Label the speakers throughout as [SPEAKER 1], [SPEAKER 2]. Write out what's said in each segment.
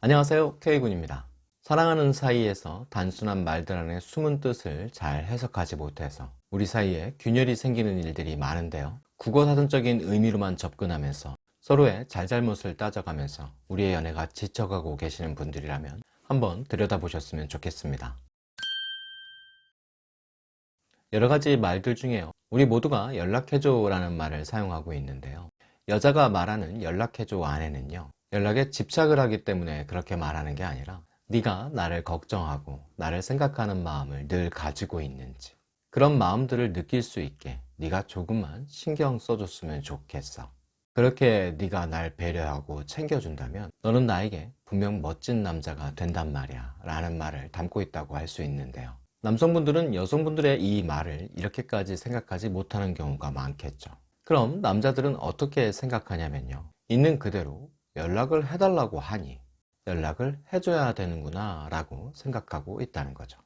[SPEAKER 1] 안녕하세요. K군입니다. 사랑하는 사이에서 단순한 말들 안에 숨은 뜻을 잘 해석하지 못해서 우리 사이에 균열이 생기는 일들이 많은데요. 국어사전적인 의미로만 접근하면서 서로의 잘잘못을 따져가면서 우리의 연애가 지쳐가고 계시는 분들이라면 한번 들여다보셨으면 좋겠습니다. 여러가지 말들 중에요. 우리 모두가 연락해줘 라는 말을 사용하고 있는데요. 여자가 말하는 연락해줘 안에는요 연락에 집착을 하기 때문에 그렇게 말하는 게 아니라 네가 나를 걱정하고 나를 생각하는 마음을 늘 가지고 있는지 그런 마음들을 느낄 수 있게 네가 조금만 신경 써줬으면 좋겠어. 그렇게 네가 날 배려하고 챙겨준다면 너는 나에게 분명 멋진 남자가 된단 말이야 라는 말을 담고 있다고 할 수 있는데요. 남성분들은 여성분들의 이 말을 이렇게까지 생각하지 못하는 경우가 많겠죠. 그럼 남자들은 어떻게 생각하냐면요. 있는 그대로 연락을 해달라고 하니 연락을 해줘야 되는구나 라고 생각하고 있다는 거죠.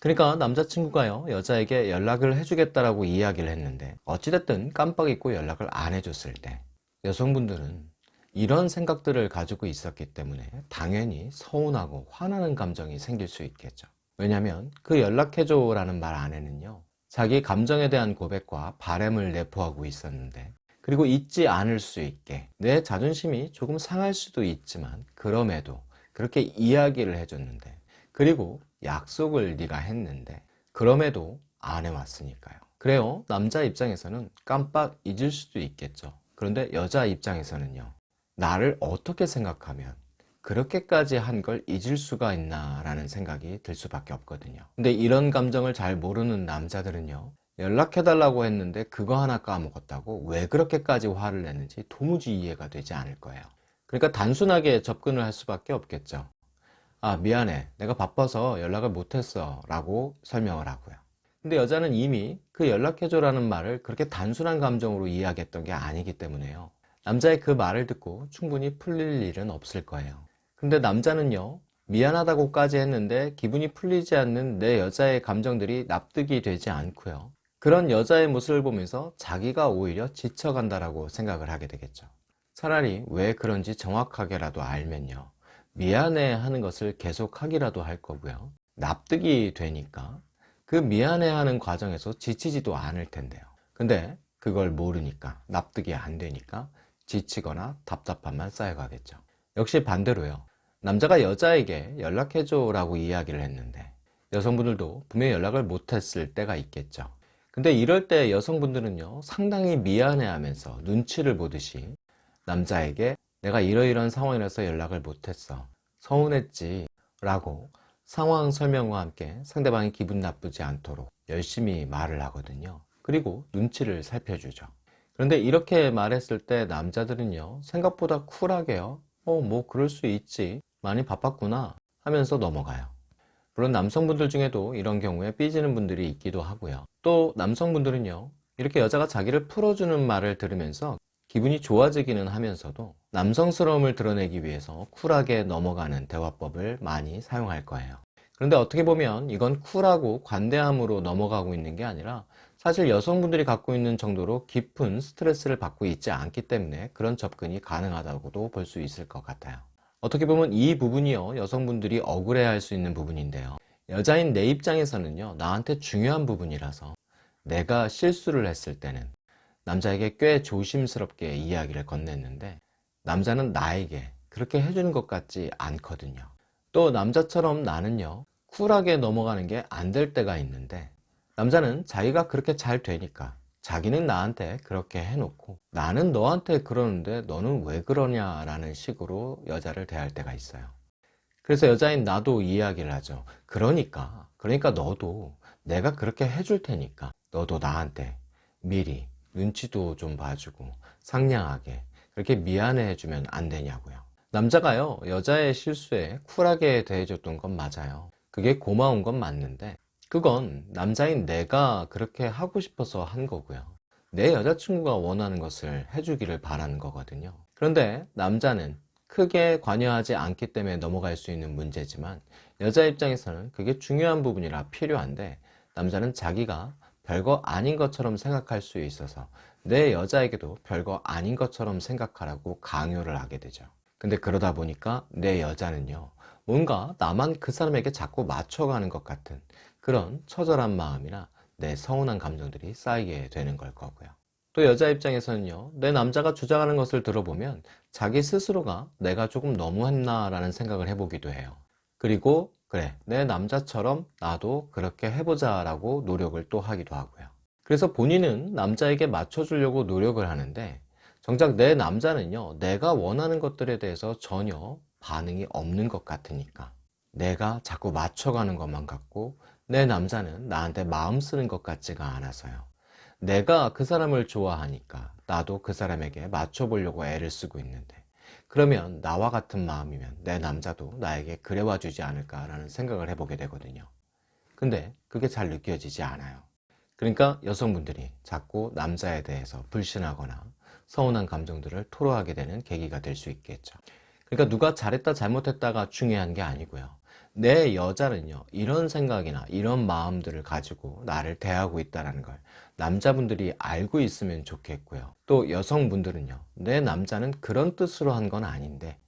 [SPEAKER 1] 그러니까 남자친구가요 여자에게 연락을 해주겠다라고 이야기를 했는데 어찌됐든 깜빡 잊고 연락을 안 해줬을 때 여성분들은 이런 생각들을 가지고 있었기 때문에 당연히 서운하고 화나는 감정이 생길 수 있겠죠. 왜냐하면 그 연락해줘 라는 말 안에는요 자기 감정에 대한 고백과 바램을 내포하고 있었는데 그리고 잊지 않을 수 있게 내 자존심이 조금 상할 수도 있지만 그럼에도 그렇게 이야기를 해줬는데 그리고 약속을 네가 했는데 그럼에도 안 해왔으니까요. 그래요. 남자 입장에서는 깜빡 잊을 수도 있겠죠. 그런데 여자 입장에서는요. 나를 어떻게 생각하면 그렇게까지 한 걸 잊을 수가 있나 라는 생각이 들 수밖에 없거든요. 근데 이런 감정을 잘 모르는 남자들은요 연락해달라고 했는데 그거 하나 까먹었다고 왜 그렇게까지 화를 내는지 도무지 이해가 되지 않을 거예요. 그러니까 단순하게 접근을 할 수밖에 없겠죠. 아 미안해. 내가 바빠서 연락을 못했어 라고 설명을 하고요. 근데 여자는 이미 그 연락해줘 라는 말을 그렇게 단순한 감정으로 이해하겠던 게 아니기 때문에요. 남자의 그 말을 듣고 충분히 풀릴 일은 없을 거예요. 근데 남자는요 미안하다고까지 했는데 기분이 풀리지 않는 내 여자의 감정들이 납득이 되지 않고요 그런 여자의 모습을 보면서 자기가 오히려 지쳐간다라고 생각을 하게 되겠죠. 차라리 왜 그런지 정확하게라도 알면요. 미안해 하는 것을 계속 하기라도 할 거고요. 납득이 되니까 그 미안해 하는 과정에서 지치지도 않을 텐데요. 근데 그걸 모르니까 납득이 안 되니까 지치거나 답답함만 쌓여가겠죠. 역시 반대로요. 남자가 여자에게 연락해줘 라고 이야기를 했는데 여성분들도 분명히 연락을 못했을 때가 있겠죠 근데 이럴 때 여성분들은요 상당히 미안해 하면서 눈치를 보듯이 남자에게 내가 이러이러한 상황이라서 연락을 못했어. 서운했지. 라고 상황 설명과 함께 상대방이 기분 나쁘지 않도록 열심히 말을 하거든요. 그리고 눈치를 살펴주죠. 그런데 이렇게 말했을 때 남자들은요 생각보다 쿨하게요. 어 뭐 그럴 수 있지. 많이 바빴구나. 하면서 넘어가요 물론 남성분들 중에도 이런 경우에 삐지는 분들이 있기도 하고요. 또 남성분들은요 이렇게 여자가 자기를 풀어주는 말을 들으면서 기분이 좋아지기는 하면서도 남성스러움을 드러내기 위해서 쿨하게 넘어가는 대화법을 많이 사용할 거예요. 그런데 어떻게 보면 이건 쿨하고 관대함으로 넘어가고 있는 게 아니라 사실 여성분들이 갖고 있는 정도로 깊은 스트레스를 받고 있지 않기 때문에 그런 접근이 가능하다고도 볼 수 있을 것 같아요 어떻게 보면 이 부분이요 여성분들이 억울해할 수 있는 부분인데요. 여자인 내 입장에서는요 나한테 중요한 부분이라서 내가 실수를 했을 때는 남자에게 꽤 조심스럽게 이야기를 건넸는데 남자는 나에게 그렇게 해주는 것 같지 않거든요. 또 남자처럼 나는요 쿨하게 넘어가는 게 안 될 때가 있는데 남자는 자기가 그렇게 잘 되니까 자기는 나한테 그렇게 해놓고 나는 너한테 그러는데 너는 왜 그러냐 라는 식으로 여자를 대할 때가 있어요. 그래서 여자인 나도 이야기를 하죠. 그러니까 그러니까 너도 내가 그렇게 해줄 테니까 너도 나한테 미리 눈치도 좀 봐주고 상냥하게 그렇게 미안해 해주면 안 되냐고요. 남자가요 여자의 실수에 쿨하게 대해줬던 건 맞아요. 그게 고마운 건 맞는데 그건 남자인 내가 그렇게 하고 싶어서 한 거고요. 내 여자친구가 원하는 것을 해주기를 바라는 거거든요. 그런데 남자는 크게 관여하지 않기 때문에 넘어갈 수 있는 문제지만 여자 입장에서는 그게 중요한 부분이라 필요한데 남자는 자기가 별거 아닌 것처럼 생각할 수 있어서 내 여자에게도 별거 아닌 것처럼 생각하라고 강요를 하게 되죠. 근데 그러다 보니까 내 여자는요 뭔가 나만 그 사람에게 자꾸 맞춰가는 것 같은 그런 처절한 마음이나 내 서운한 감정들이 쌓이게 되는 걸 거고요. 또 여자 입장에서는요 내 남자가 주장하는 것을 들어보면 자기 스스로가 내가 조금 너무했나 라는 생각을 해보기도 해요. 그리고 그래 내 남자처럼 나도 그렇게 해보자 라고 노력을 또 하기도 하고요. 그래서 본인은 남자에게 맞춰주려고 노력을 하는데 정작 내 남자는요 내가 원하는 것들에 대해서 전혀 반응이 없는 것 같으니까 내가 자꾸 맞춰가는 것만 같고 내 남자는 나한테 마음 쓰는 것 같지가 않아서요. 내가 그 사람을 좋아하니까 나도 그 사람에게 맞춰보려고 애를 쓰고 있는데 그러면 나와 같은 마음이면 내 남자도 나에게 그래와 주지 않을까 라는 생각을 해보게 되거든요. 근데 그게 잘 느껴지지 않아요. 그러니까 여성분들이 자꾸 남자에 대해서 불신하거나 서운한 감정들을 토로하게 되는 계기가 될 수 있겠죠. 그러니까 누가 잘했다 잘못했다가 중요한 게 아니고요 내 여자는요 이런 생각이나 이런 마음들을 가지고 나를 대하고 있다는 걸 남자분들이 알고 있으면 좋겠고요. 또 여성분들은요 내 남자는 그런 뜻으로 한 건 아닌데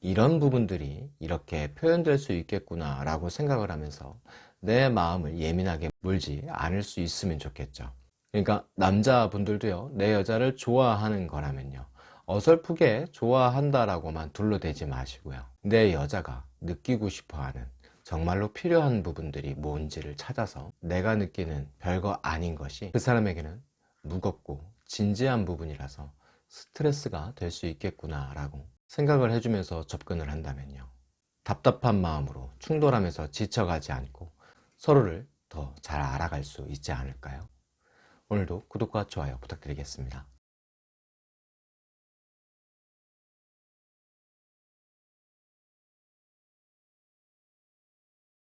[SPEAKER 1] 이런 부분들이 이렇게 표현될 수 있겠구나 라고 생각을 하면서 내 마음을 예민하게 물지 않을 수 있으면 좋겠죠. 그러니까 남자분들도요 내 여자를 좋아하는 거라면요 어설프게 좋아한다라고만 둘러대지 마시고요 내 여자가 느끼고 싶어하는 정말로 필요한 부분들이 뭔지를 찾아서 내가 느끼는 별거 아닌 것이 그 사람에게는 무겁고 진지한 부분이라서 스트레스가 될 수 있겠구나 라고 생각을 해주면서 접근을 한다면요 답답한 마음으로 충돌하면서 지쳐가지 않고 서로를 더 잘 알아갈 수 있지 않을까요? 오늘도 구독과 좋아요 부탁드리겠습니다.